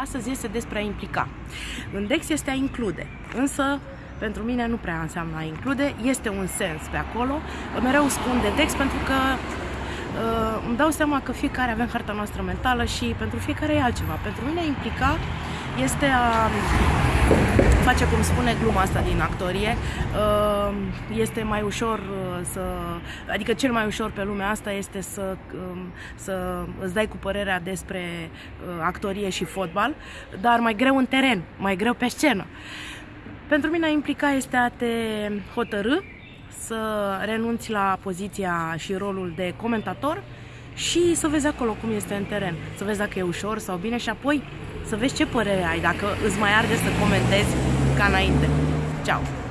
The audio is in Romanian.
Astăzi este despre a implica. În Dex este a include, însă pentru mine nu prea înseamnă a include, este un sens pe acolo. Mereu spun de Dex pentru că uh, îmi dau seama că fiecare avem harta noastră mentală și pentru fiecare e altceva. Pentru mine implica este a face cum spune gluma asta din actorie, uh, este mai ușor uh, să, adică cel mai ușor pe lumea asta este să, um, să îți dai cu părerea despre uh, actorie și fotbal, dar mai greu în teren, mai greu pe scenă. Pentru mine a implica este a te hotărâ să renunți la poziția și rolul de comentator și să vezi acolo cum este în teren, să vezi dacă e ușor sau bine și apoi să vezi ce părere ai, dacă îți mai arde să comentezi ca înainte. Ciao!